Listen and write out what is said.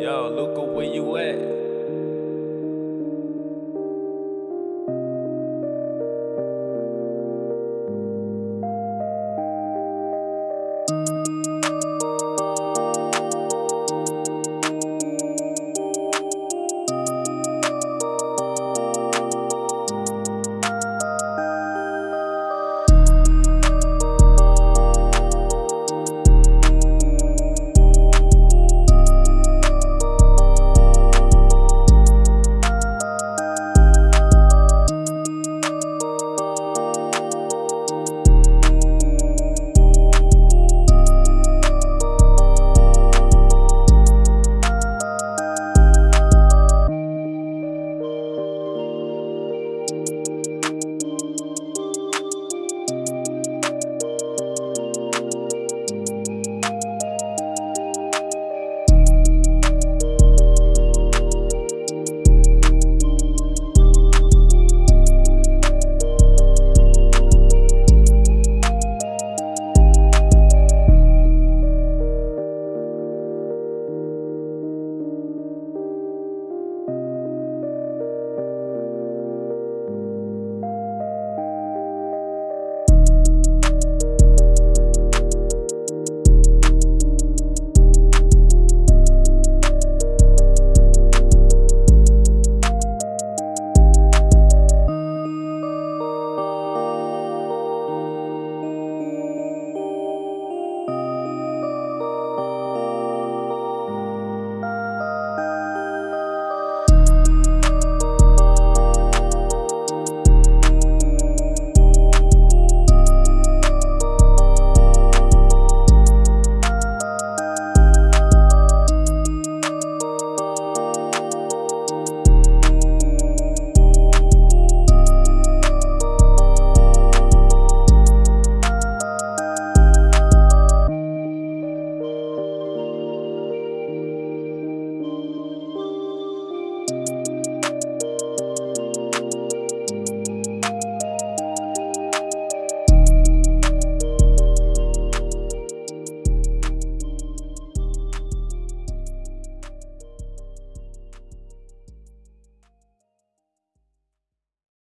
Yo, Luca, where you at?